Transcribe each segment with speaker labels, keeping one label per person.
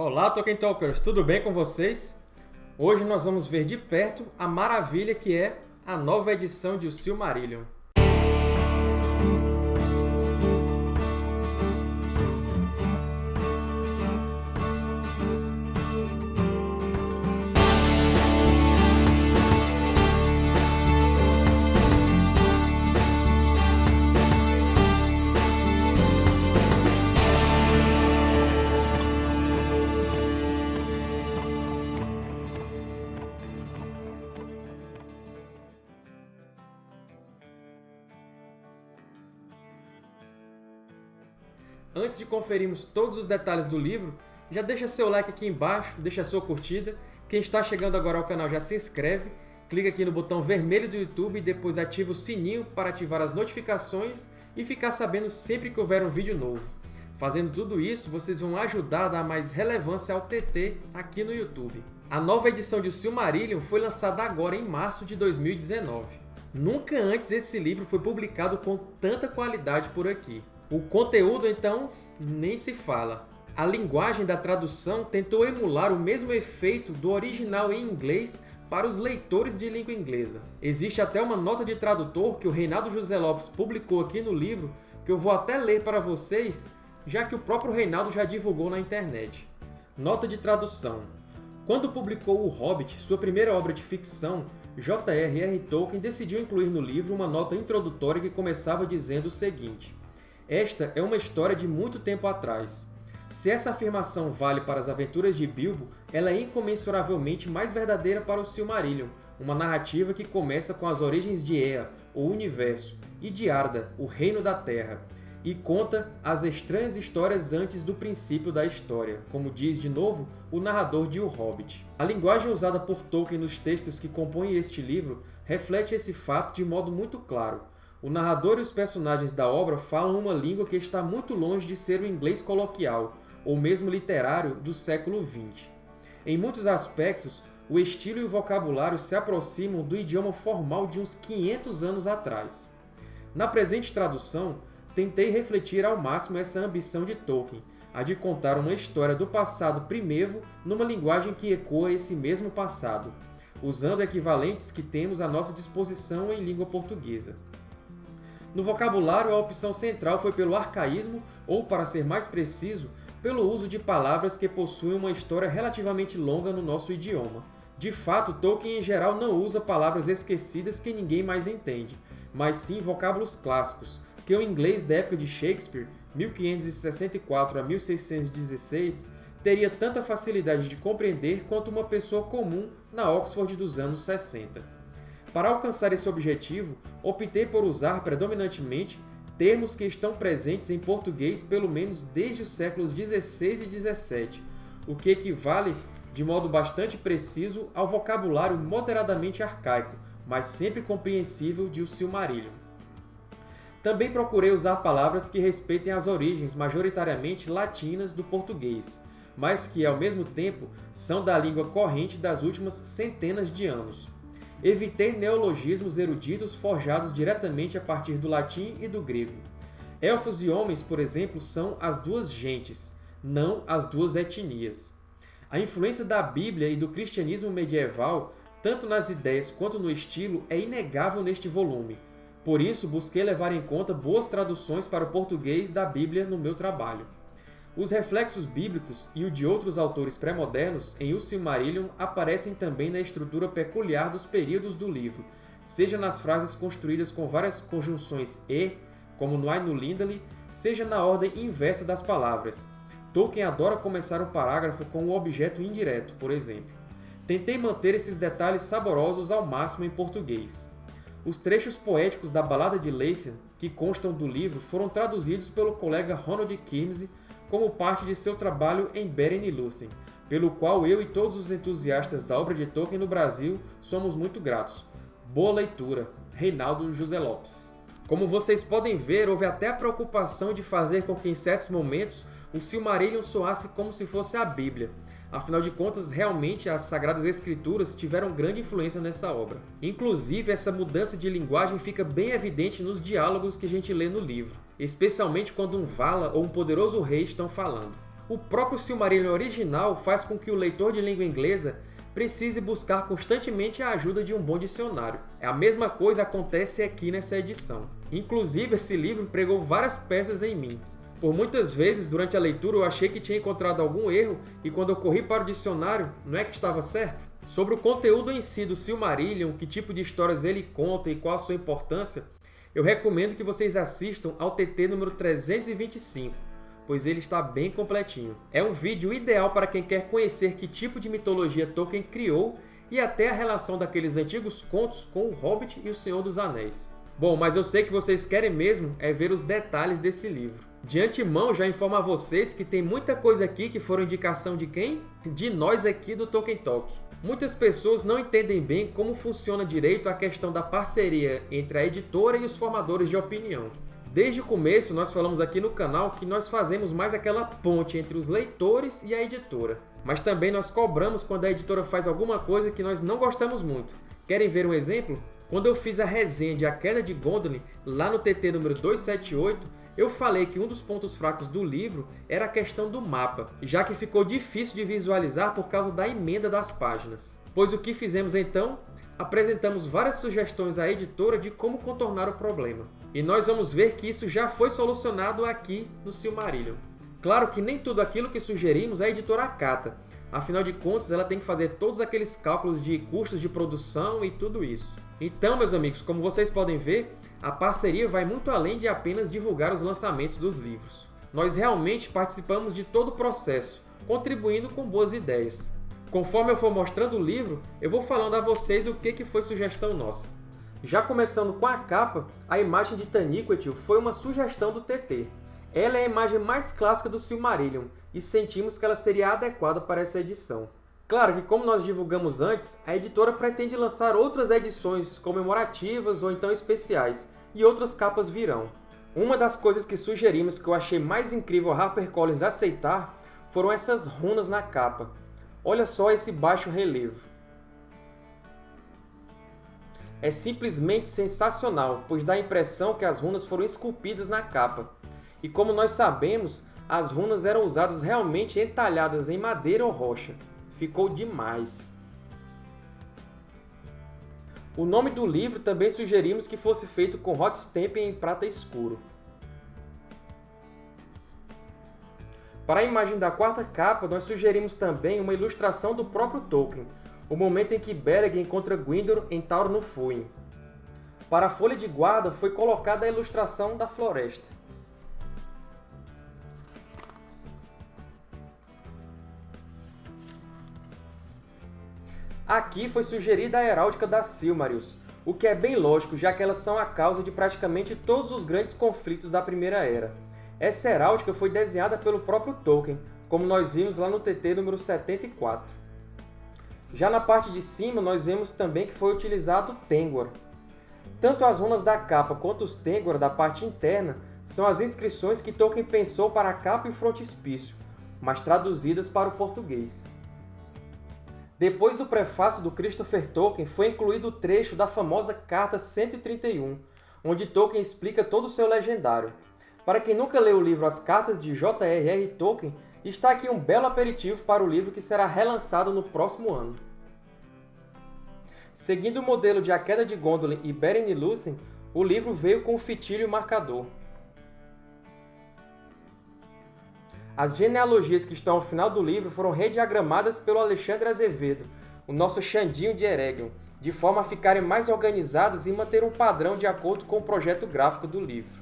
Speaker 1: Olá, Tolkien Talkers! Tudo bem com vocês? Hoje nós vamos ver de perto a maravilha que é a nova edição de O Silmarillion. Antes de conferirmos todos os detalhes do livro, já deixa seu like aqui embaixo, deixa sua curtida. Quem está chegando agora ao canal já se inscreve, clica aqui no botão vermelho do YouTube e depois ativa o sininho para ativar as notificações e ficar sabendo sempre que houver um vídeo novo. Fazendo tudo isso, vocês vão ajudar a dar mais relevância ao TT aqui no YouTube. A nova edição de O Silmarillion foi lançada agora em março de 2019. Nunca antes esse livro foi publicado com tanta qualidade por aqui. O conteúdo, então, nem se fala. A linguagem da tradução tentou emular o mesmo efeito do original em inglês para os leitores de língua inglesa. Existe até uma nota de tradutor que o Reinaldo José Lopes publicou aqui no livro, que eu vou até ler para vocês, já que o próprio Reinaldo já divulgou na internet. Nota de tradução. Quando publicou O Hobbit, sua primeira obra de ficção, J.R.R. Tolkien decidiu incluir no livro uma nota introdutória que começava dizendo o seguinte esta é uma história de muito tempo atrás. Se essa afirmação vale para as aventuras de Bilbo, ela é incomensuravelmente mais verdadeira para o Silmarillion, uma narrativa que começa com as origens de Ea, o Universo, e de Arda, o Reino da Terra, e conta as estranhas histórias antes do princípio da história, como diz de novo o narrador de O Hobbit. A linguagem usada por Tolkien nos textos que compõem este livro reflete esse fato de modo muito claro, o narrador e os personagens da obra falam uma língua que está muito longe de ser o inglês coloquial, ou mesmo literário, do século XX. Em muitos aspectos, o estilo e o vocabulário se aproximam do idioma formal de uns 500 anos atrás. Na presente tradução, tentei refletir ao máximo essa ambição de Tolkien, a de contar uma história do passado primevo numa linguagem que ecoa esse mesmo passado, usando equivalentes que temos à nossa disposição em língua portuguesa. No vocabulário, a opção central foi pelo arcaísmo, ou, para ser mais preciso, pelo uso de palavras que possuem uma história relativamente longa no nosso idioma. De fato, Tolkien em geral não usa palavras esquecidas que ninguém mais entende, mas sim vocábulos clássicos, que o inglês da época de Shakespeare, 1564 a 1616, teria tanta facilidade de compreender quanto uma pessoa comum na Oxford dos anos 60. Para alcançar esse objetivo, optei por usar predominantemente termos que estão presentes em português pelo menos desde os séculos XVI e XVII, o que equivale de modo bastante preciso ao vocabulário moderadamente arcaico, mas sempre compreensível de O Silmarillion. Também procurei usar palavras que respeitem as origens majoritariamente latinas do português, mas que, ao mesmo tempo, são da língua corrente das últimas centenas de anos. Evitei neologismos eruditos forjados diretamente a partir do latim e do grego. Elfos e homens, por exemplo, são as duas gentes, não as duas etnias. A influência da Bíblia e do cristianismo medieval, tanto nas ideias quanto no estilo, é inegável neste volume. Por isso, busquei levar em conta boas traduções para o português da Bíblia no meu trabalho. Os reflexos bíblicos e o de outros autores pré-modernos em O Silmarillion aparecem também na estrutura peculiar dos períodos do livro, seja nas frases construídas com várias conjunções e, como no Ainulindale, seja na ordem inversa das palavras. Tolkien adora começar um parágrafo com um objeto indireto, por exemplo. Tentei manter esses detalhes saborosos ao máximo em português. Os trechos poéticos da Balada de Leithen, que constam do livro, foram traduzidos pelo colega Ronald Kimsey como parte de seu trabalho em Beren e Lúthien, pelo qual eu e todos os entusiastas da obra de Tolkien no Brasil somos muito gratos. Boa leitura! Reinaldo José Lopes. Como vocês podem ver, houve até a preocupação de fazer com que, em certos momentos, o Silmarillion soasse como se fosse a Bíblia, Afinal de contas, realmente as Sagradas Escrituras tiveram grande influência nessa obra. Inclusive, essa mudança de linguagem fica bem evidente nos diálogos que a gente lê no livro, especialmente quando um Vala ou um poderoso rei estão falando. o próprio Silmarillion original faz com que o leitor de língua inglesa precise buscar constantemente a ajuda de um bom dicionário. A mesma coisa acontece aqui nessa edição. Inclusive, esse livro pregou várias peças em mim. Por muitas vezes, durante a leitura, eu achei que tinha encontrado algum erro, e quando eu corri para o dicionário, não é que estava certo? Sobre o conteúdo em si do Silmarillion, que tipo de histórias ele conta e qual a sua importância, eu recomendo que vocês assistam ao TT número 325, pois ele está bem completinho. É um vídeo ideal para quem quer conhecer que tipo de mitologia Tolkien criou e até a relação daqueles antigos contos com o Hobbit e o Senhor dos Anéis. Bom, mas eu sei que vocês querem mesmo é ver os detalhes desse livro. De antemão, já informo a vocês que tem muita coisa aqui que foram indicação de quem? De nós aqui do Tolkien Talk. Muitas pessoas não entendem bem como funciona direito a questão da parceria entre a editora e os formadores de opinião. Desde o começo, nós falamos aqui no canal que nós fazemos mais aquela ponte entre os leitores e a editora. Mas também nós cobramos quando a editora faz alguma coisa que nós não gostamos muito. Querem ver um exemplo? Quando eu fiz a resenha de A Queda de Gondolin, lá no TT número 278, eu falei que um dos pontos fracos do livro era a questão do mapa, já que ficou difícil de visualizar por causa da emenda das páginas. Pois o que fizemos então? Apresentamos várias sugestões à editora de como contornar o problema. E nós vamos ver que isso já foi solucionado aqui no Silmarillion. Claro que nem tudo aquilo que sugerimos a editora acata, afinal de contas ela tem que fazer todos aqueles cálculos de custos de produção e tudo isso. Então, meus amigos, como vocês podem ver, a parceria vai muito além de apenas divulgar os lançamentos dos livros. Nós realmente participamos de todo o processo, contribuindo com boas ideias. Conforme eu for mostrando o livro, eu vou falando a vocês o que foi sugestão nossa. Já começando com a capa, a imagem de Taniquetil foi uma sugestão do TT. Ela é a imagem mais clássica do Silmarillion, e sentimos que ela seria adequada para essa edição. Claro que, como nós divulgamos antes, a editora pretende lançar outras edições comemorativas ou então especiais, e outras capas virão. Uma das coisas que sugerimos que eu achei mais incrível a HarperCollins aceitar foram essas runas na capa. Olha só esse baixo relevo. É simplesmente sensacional, pois dá a impressão que as runas foram esculpidas na capa. E como nós sabemos, as runas eram usadas realmente entalhadas em madeira ou rocha. Ficou demais! O nome do livro também sugerimos que fosse feito com hot stamping em prata escuro. Para a imagem da quarta capa, nós sugerimos também uma ilustração do próprio Tolkien, o momento em que Beleg encontra Gwyndor em Tauro no Fuin. Para a folha de guarda foi colocada a ilustração da floresta. Aqui foi sugerida a heráldica das Silmarils, o que é bem lógico, já que elas são a causa de praticamente todos os grandes conflitos da Primeira Era. Essa heráldica foi desenhada pelo próprio Tolkien, como nós vimos lá no TT número 74. Já na parte de cima, nós vemos também que foi utilizado Tengwar. Tanto as runas da capa quanto os Tengwar da parte interna são as inscrições que Tolkien pensou para a capa e o frontispício, mas traduzidas para o português. Depois do prefácio do Christopher Tolkien, foi incluído o trecho da famosa Carta 131, onde Tolkien explica todo o seu legendário. Para quem nunca leu o livro As Cartas de J.R.R. Tolkien, está aqui um belo aperitivo para o livro que será relançado no próximo ano. Seguindo o modelo de A Queda de Gondolin e Beren e Lúthien, o livro veio com o fitilho marcador. As genealogias que estão ao final do livro foram rediagramadas pelo Alexandre Azevedo, o nosso Xandinho de Eregion, de forma a ficarem mais organizadas e manter um padrão de acordo com o projeto gráfico do livro.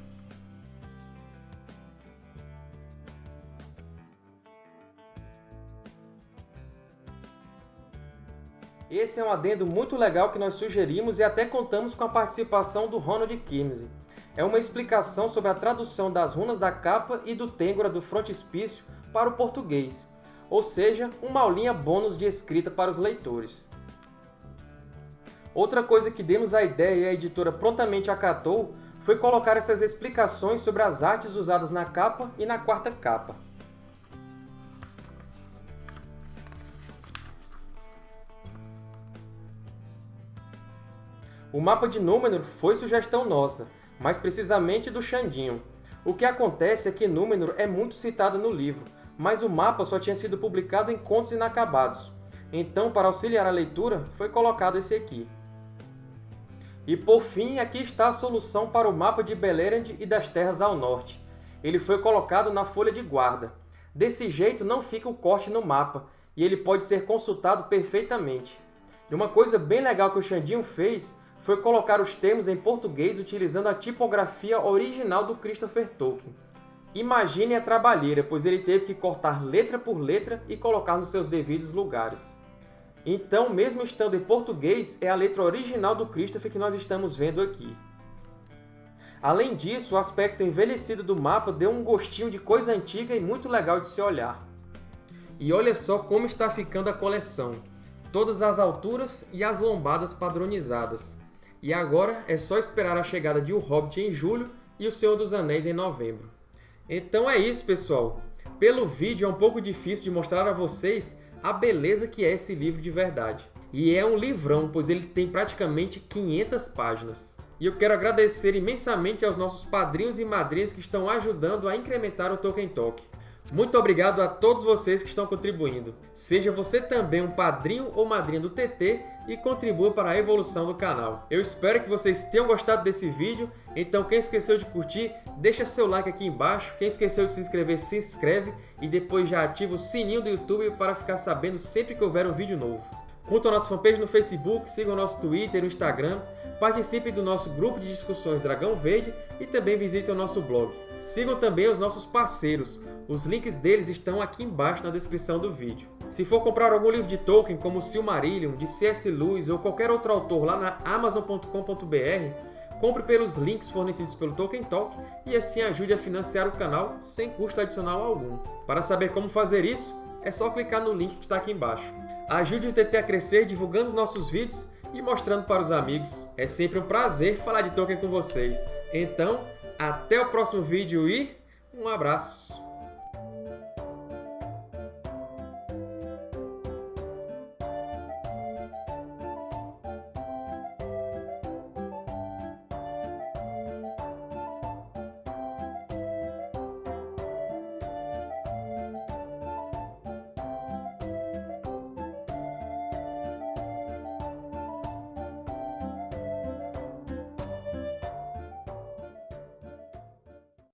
Speaker 1: Esse é um adendo muito legal que nós sugerimos e até contamos com a participação do Ronald Kimsey é uma explicação sobre a tradução das runas da capa e do Têngora do frontispício para o português, ou seja, uma aulinha bônus de escrita para os leitores. Outra coisa que demos a ideia e a editora prontamente acatou foi colocar essas explicações sobre as artes usadas na capa e na quarta capa. O mapa de Númenor foi sugestão nossa, mais precisamente do Xandinho. O que acontece é que Númenor é muito citado no livro, mas o mapa só tinha sido publicado em Contos Inacabados. Então, para auxiliar a leitura, foi colocado esse aqui. E, por fim, aqui está a solução para o mapa de Beleriand e das Terras ao Norte. Ele foi colocado na folha de guarda. Desse jeito, não fica o corte no mapa, e ele pode ser consultado perfeitamente. E uma coisa bem legal que o Xandinho fez foi colocar os termos em português utilizando a tipografia original do Christopher Tolkien. Imagine a trabalheira, pois ele teve que cortar letra por letra e colocar nos seus devidos lugares. Então, mesmo estando em português, é a letra original do Christopher que nós estamos vendo aqui. Além disso, o aspecto envelhecido do mapa deu um gostinho de coisa antiga e muito legal de se olhar. E olha só como está ficando a coleção. Todas as alturas e as lombadas padronizadas. E agora é só esperar a chegada de O Hobbit em julho e O Senhor dos Anéis em novembro. Então é isso, pessoal! Pelo vídeo é um pouco difícil de mostrar a vocês a beleza que é esse livro de verdade. E é um livrão, pois ele tem praticamente 500 páginas. E eu quero agradecer imensamente aos nossos padrinhos e madrinhas que estão ajudando a incrementar o Tolkien Talk. Muito obrigado a todos vocês que estão contribuindo. Seja você também um padrinho ou madrinha do TT e contribua para a evolução do canal. Eu espero que vocês tenham gostado desse vídeo, então quem esqueceu de curtir, deixa seu like aqui embaixo, quem esqueceu de se inscrever, se inscreve e depois já ativa o sininho do YouTube para ficar sabendo sempre que houver um vídeo novo. Curtam a nossa fanpage no Facebook, sigam o nosso Twitter e Instagram, participem do nosso grupo de discussões Dragão Verde e também visitem o nosso blog. Sigam também os nossos parceiros, os links deles estão aqui embaixo na descrição do vídeo. Se for comprar algum livro de Tolkien, como Silmarillion, de C.S. Lewis ou qualquer outro autor lá na Amazon.com.br, compre pelos links fornecidos pelo Tolkien Talk e assim ajude a financiar o canal sem custo adicional algum. Para saber como fazer isso, é só clicar no link que está aqui embaixo. Ajude o TT a crescer divulgando os nossos vídeos e mostrando para os amigos. É sempre um prazer falar de Tolkien com vocês. Então, até o próximo vídeo e um abraço!